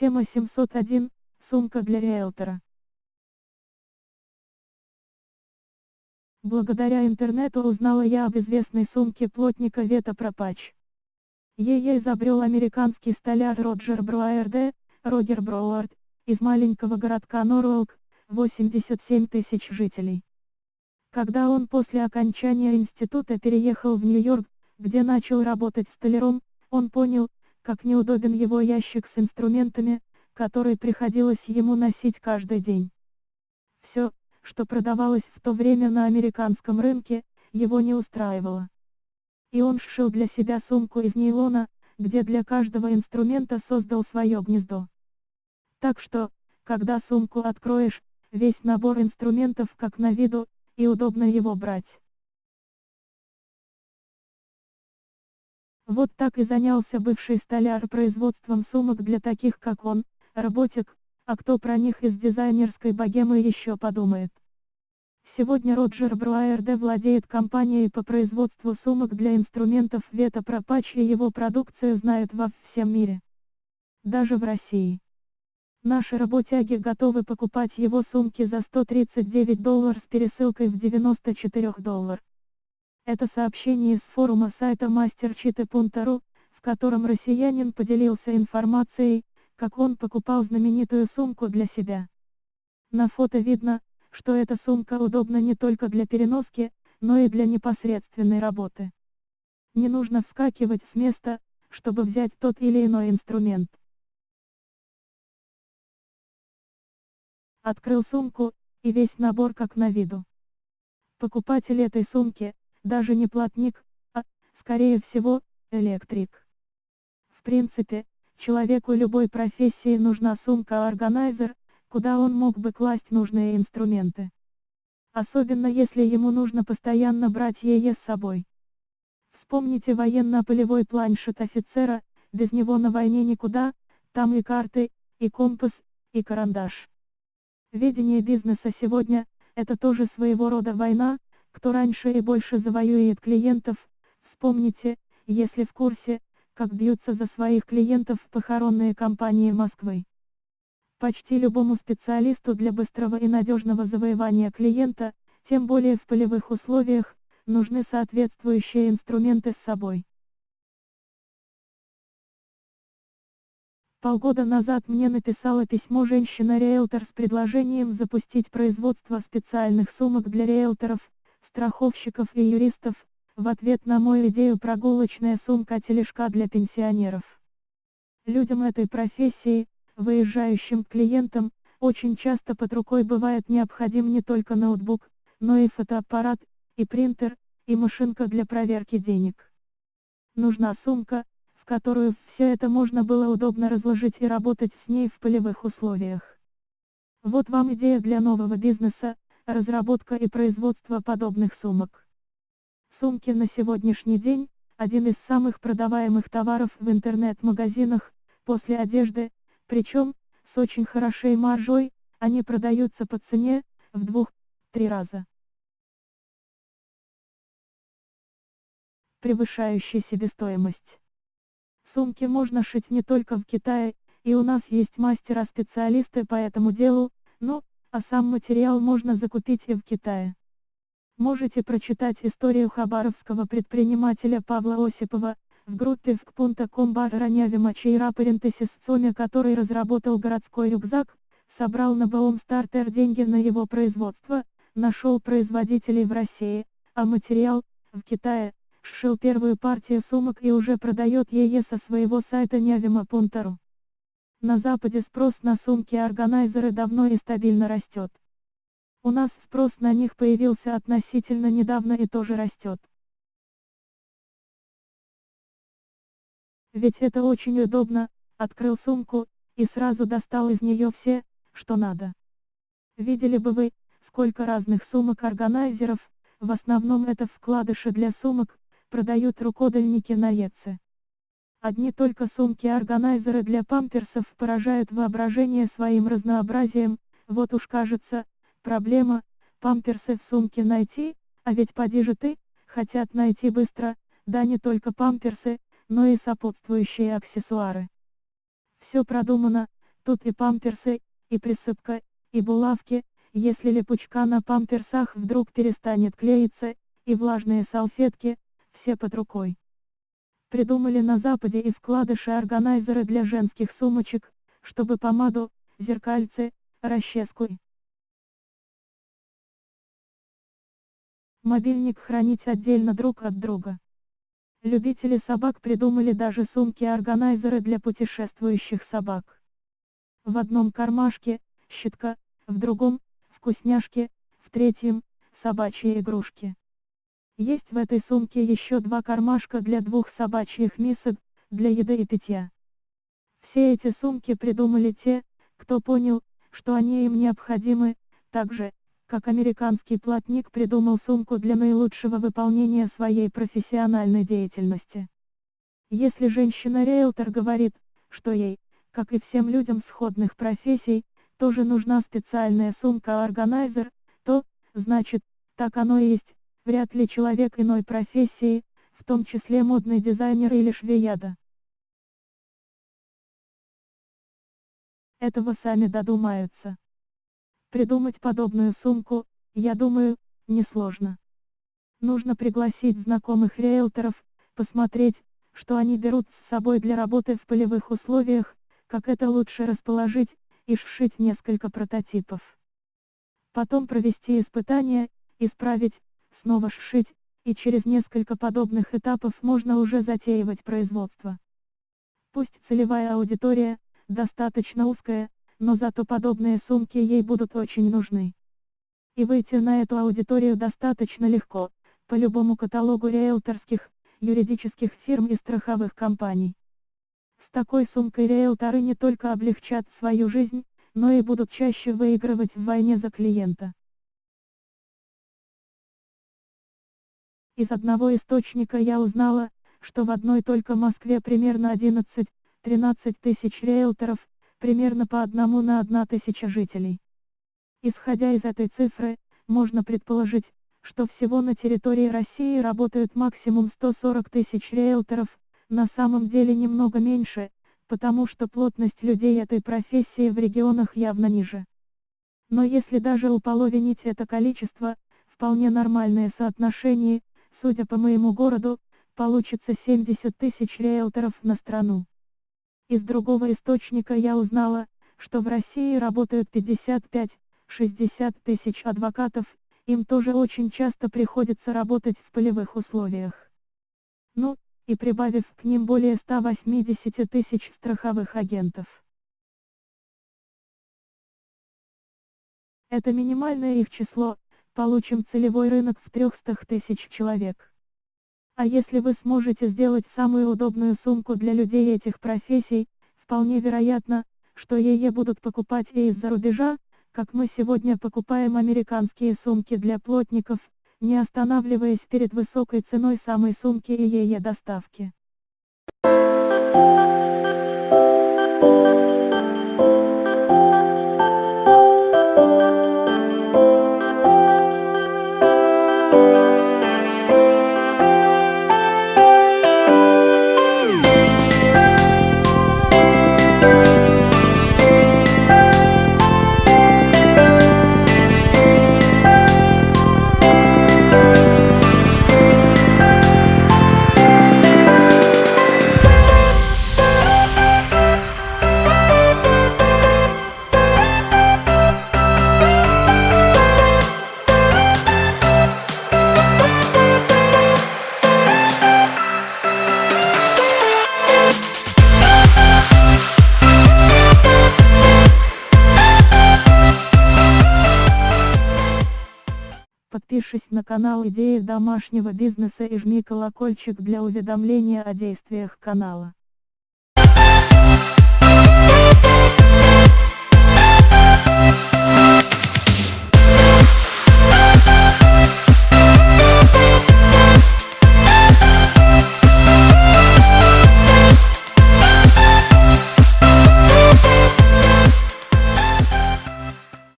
Тема 701. Сумка для риэлтора. Благодаря интернету узнала я об известной сумке плотника Вета Пропач. Ее изобрел американский столяр Роджер Бруайерде, Рогер Броуард, из маленького городка Норволк, 87 тысяч жителей. Когда он после окончания института переехал в Нью-Йорк, где начал работать столяром, он понял, как неудобен его ящик с инструментами, который приходилось ему носить каждый день. Все, что продавалось в то время на американском рынке, его не устраивало. И он сшил для себя сумку из нейлона, где для каждого инструмента создал свое гнездо. Так что, когда сумку откроешь, весь набор инструментов как на виду, и удобно его брать. Вот так и занялся бывший столяр производством сумок для таких как он, работик, а кто про них из дизайнерской богемы еще подумает. Сегодня Роджер Бруайерде владеет компанией по производству сумок для инструментов Вета Пропач и его продукцию знают во всем мире. Даже в России. Наши работяги готовы покупать его сумки за 139 долларов с пересылкой в 94 доллар. Это сообщение из форума сайта masterchite.ru, в котором россиянин поделился информацией, как он покупал знаменитую сумку для себя. На фото видно, что эта сумка удобна не только для переноски, но и для непосредственной работы. Не нужно вскакивать с места, чтобы взять тот или иной инструмент. Открыл сумку, и весь набор как на виду. Покупатель этой сумки, даже не плотник, а, скорее всего, электрик. В принципе, человеку любой профессии нужна сумка-органайзер, куда он мог бы класть нужные инструменты. Особенно если ему нужно постоянно брать ее с собой. Вспомните военно-полевой планшет офицера, без него на войне никуда, там и карты, и компас, и карандаш. Ведение бизнеса сегодня – это тоже своего рода война, кто раньше и больше завоюет клиентов. Вспомните, если в курсе, как бьются за своих клиентов похоронные компании Москвы. Почти любому специалисту для быстрого и надежного завоевания клиента, тем более в полевых условиях, нужны соответствующие инструменты с собой. Полгода назад мне написала письмо женщина-риэлтор с предложением запустить производство специальных сумок для риэлторов, страховщиков и юристов, в ответ на мою идею прогулочная сумка-тележка для пенсионеров. Людям этой профессии, Выезжающим клиентам, очень часто под рукой бывает необходим не только ноутбук, но и фотоаппарат, и принтер, и машинка для проверки денег. Нужна сумка, в которую все это можно было удобно разложить и работать с ней в полевых условиях. Вот вам идея для нового бизнеса, разработка и производство подобных сумок. Сумки на сегодняшний день – один из самых продаваемых товаров в интернет-магазинах, после одежды, причем, с очень хорошей маржой, они продаются по цене, в двух-три раза. Превышающей себестоимость. Сумки можно шить не только в Китае, и у нас есть мастера-специалисты по этому делу, но, а сам материал можно закупить и в Китае. Можете прочитать историю хабаровского предпринимателя Павла Осипова, в группе vk.com Ранявима Чейра Парентесис Соня, который разработал городской рюкзак, собрал на Боум Стартер деньги на его производство, нашел производителей в России, а материал, в Китае, сшил первую партию сумок и уже продает ее со своего сайта Нявима.ру. На Западе спрос на сумки-органайзеры давно и стабильно растет. У нас спрос на них появился относительно недавно и тоже растет. Ведь это очень удобно, открыл сумку, и сразу достал из нее все, что надо. Видели бы вы, сколько разных сумок-органайзеров, в основном это вкладыши для сумок, продают рукодельники на Еце. Одни только сумки-органайзеры для памперсов поражают воображение своим разнообразием, вот уж кажется, проблема, памперсы в сумке найти, а ведь поди же ты, хотят найти быстро, да не только памперсы, но и сопутствующие аксессуары. Все продумано, Тут и памперсы, и присыпка, и булавки, если липучка на памперсах вдруг перестанет клеиться, и влажные салфетки, все под рукой. Придумали на Западе и складыши-органайзеры для женских сумочек, чтобы помаду, зеркальце, расческу и мобильник хранить отдельно друг от друга. Любители собак придумали даже сумки-органайзеры для путешествующих собак. В одном кармашке – щитка, в другом – вкусняшки, в третьем – собачьи игрушки. Есть в этой сумке еще два кармашка для двух собачьих мисок, для еды и питья. Все эти сумки придумали те, кто понял, что они им необходимы, так же, как американский плотник придумал сумку для наилучшего выполнения своей профессиональной деятельности. Если женщина-риэлтор говорит, что ей, как и всем людям сходных профессий, тоже нужна специальная сумка-органайзер, то, значит, так оно и есть, вряд ли человек иной профессии, в том числе модный дизайнер или швеяда. Этого сами додумаются. Придумать подобную сумку, я думаю, несложно. Нужно пригласить знакомых риэлторов, посмотреть, что они берут с собой для работы в полевых условиях, как это лучше расположить, и сшить несколько прототипов. Потом провести испытания, исправить, снова сшить, и через несколько подобных этапов можно уже затеивать производство. Пусть целевая аудитория, достаточно узкая, но зато подобные сумки ей будут очень нужны. И выйти на эту аудиторию достаточно легко, по любому каталогу риэлторских, юридических фирм и страховых компаний. С такой сумкой риэлторы не только облегчат свою жизнь, но и будут чаще выигрывать в войне за клиента. Из одного источника я узнала, что в одной только Москве примерно 11-13 тысяч риэлторов, примерно по одному на одна тысяча жителей. Исходя из этой цифры, можно предположить, что всего на территории России работают максимум 140 тысяч риэлторов, на самом деле немного меньше, потому что плотность людей этой профессии в регионах явно ниже. Но если даже уполовинить это количество, вполне нормальное соотношение, судя по моему городу, получится 70 тысяч риэлторов на страну. Из другого источника я узнала, что в России работают 55-60 тысяч адвокатов, им тоже очень часто приходится работать в полевых условиях. Ну, и прибавив к ним более 180 тысяч страховых агентов. Это минимальное их число, получим целевой рынок в 300 тысяч человек. А если вы сможете сделать самую удобную сумку для людей этих профессий, вполне вероятно, что ее будут покупать и из-за рубежа, как мы сегодня покупаем американские сумки для плотников, не останавливаясь перед высокой ценой самой сумки и ее доставки. Подпишись на канал Идеи домашнего бизнеса и жми колокольчик для уведомления о действиях канала.